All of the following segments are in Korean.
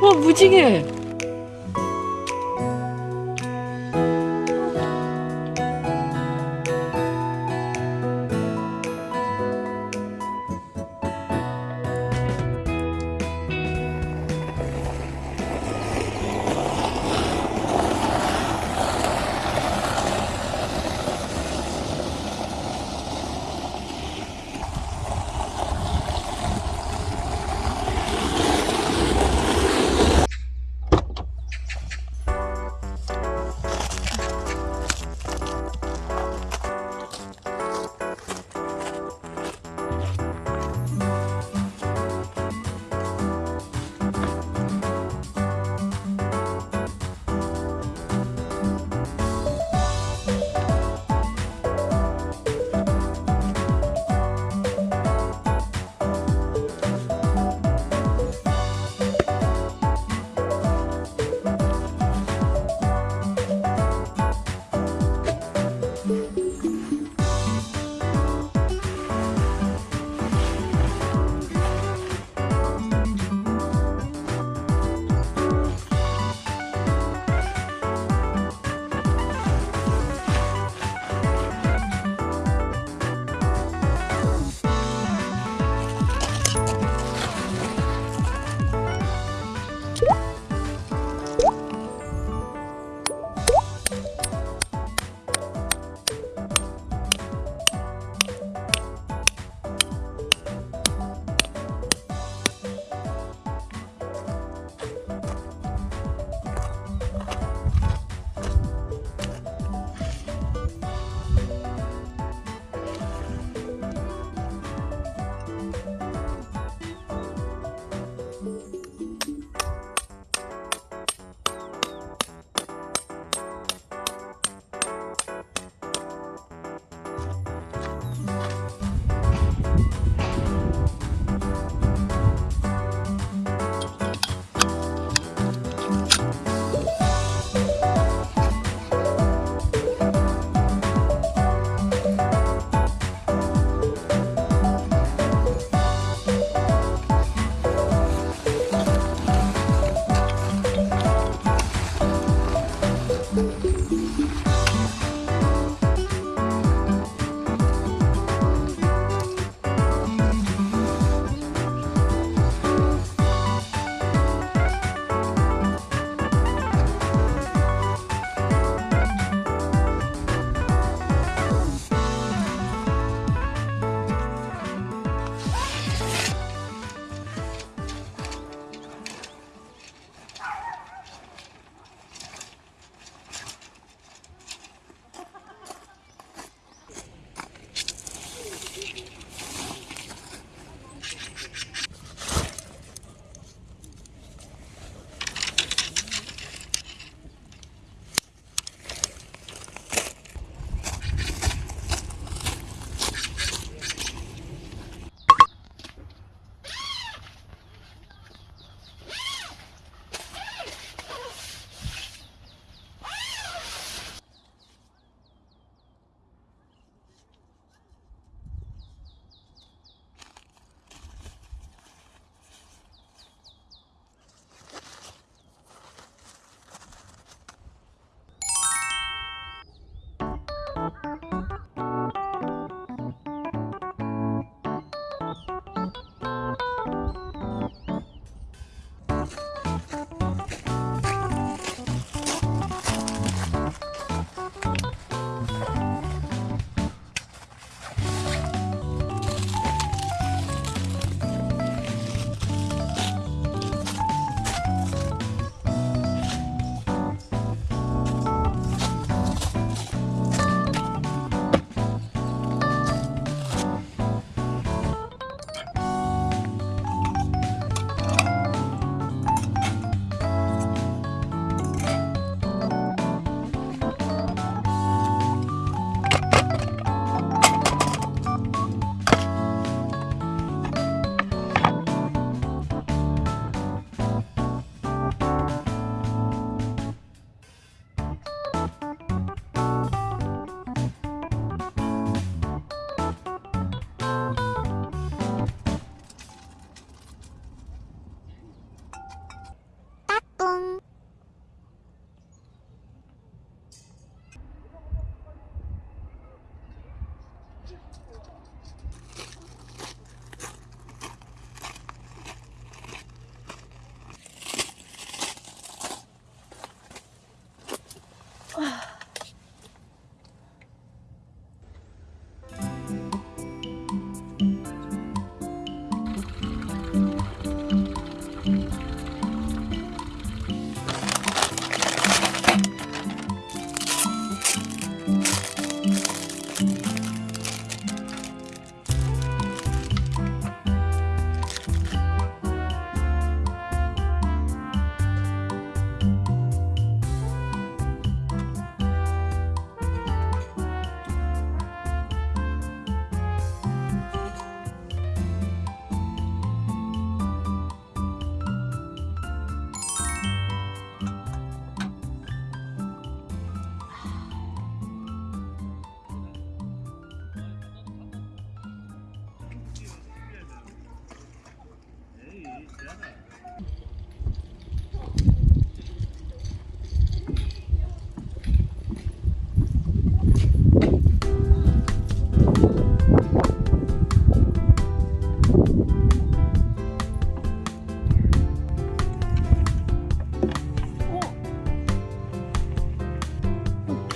와 무지개.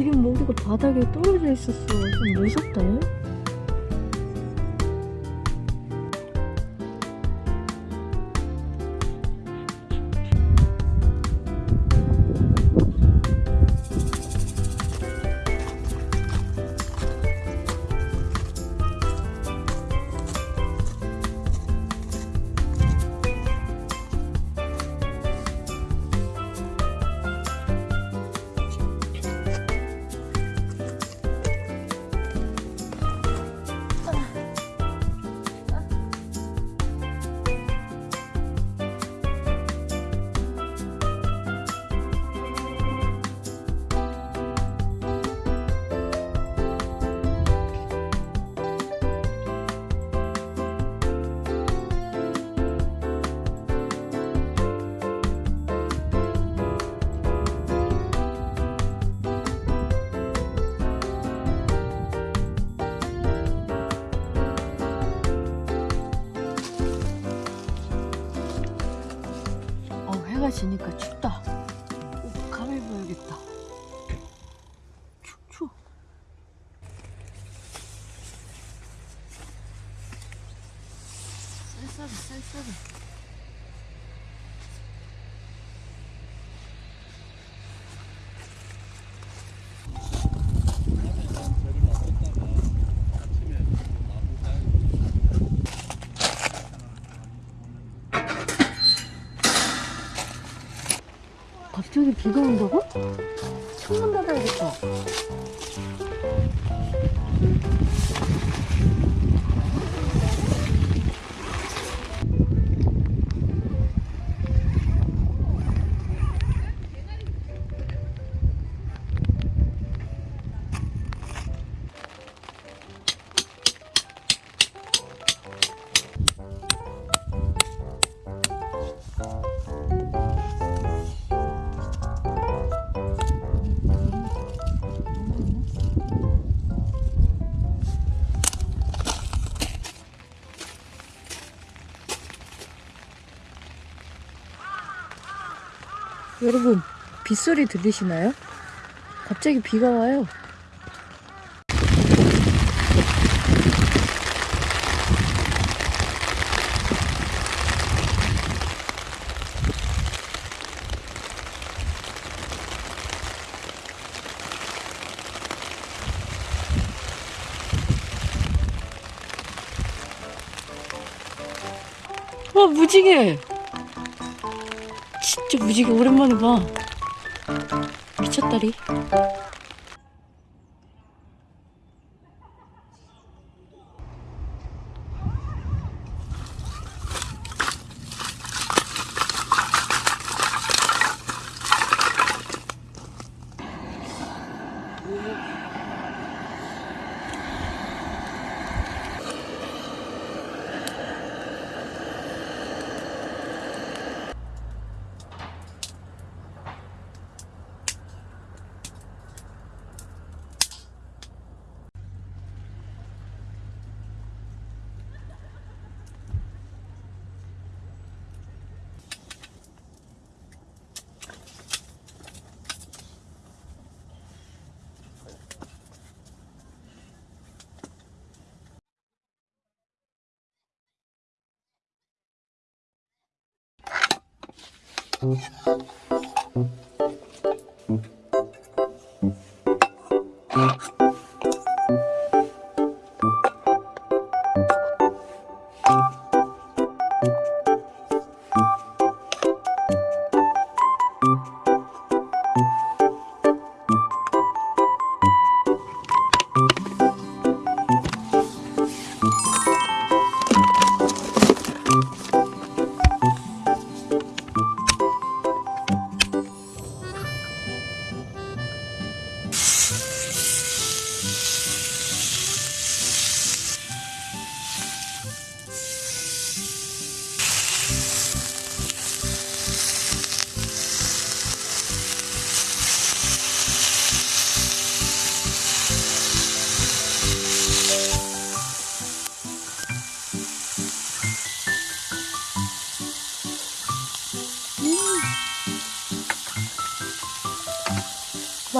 기린 먹이가 바닥에 떨어져 있었어. 좀 무섭다. 해가 지니까 춥다. 닫 여러분, 빗소리 들리시나요? 갑자기 비가 와요. 와, 무지개! 진짜 무지개 오랜만에 봐. 미쳤다리. Mm-hmm.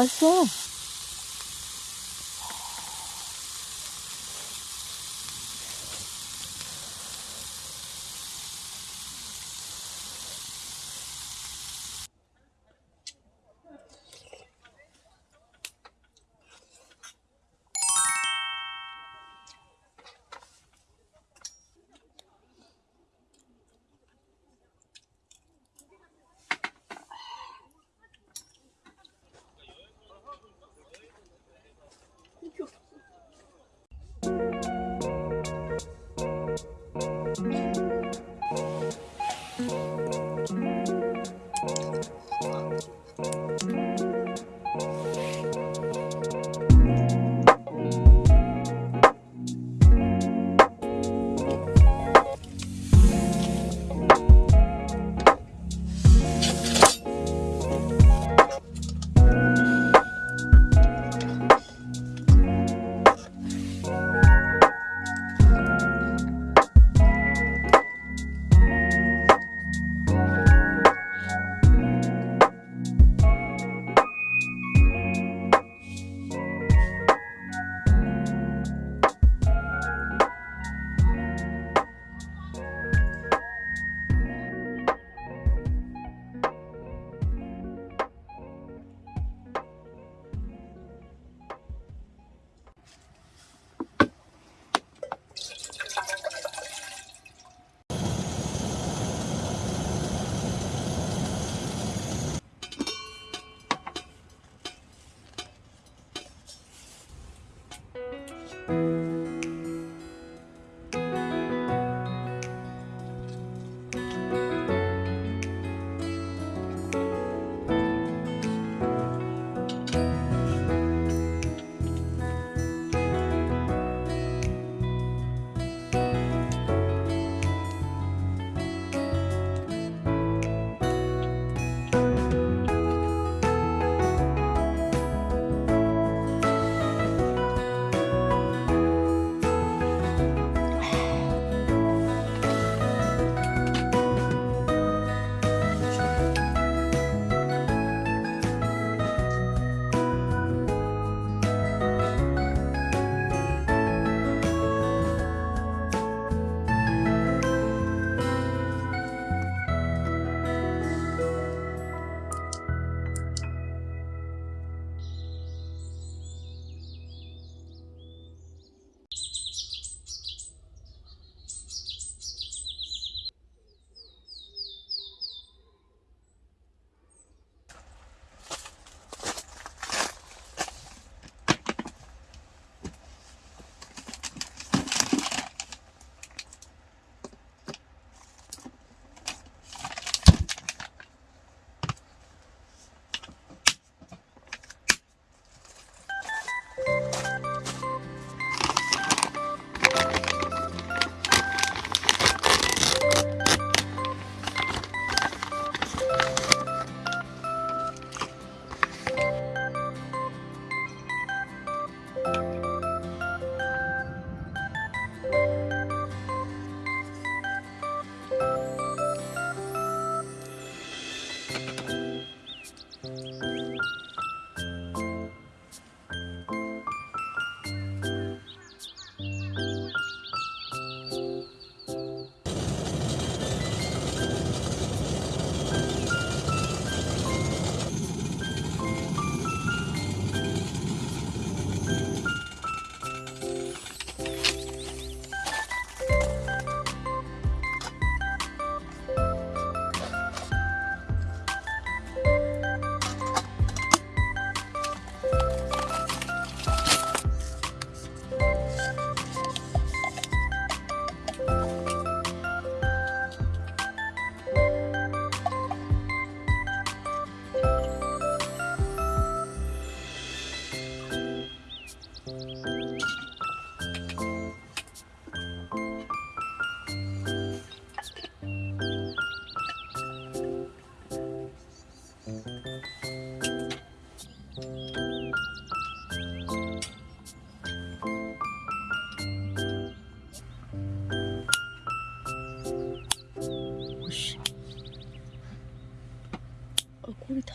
맛있어.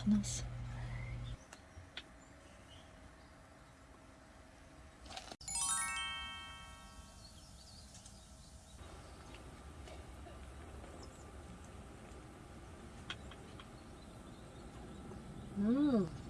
悲しうん。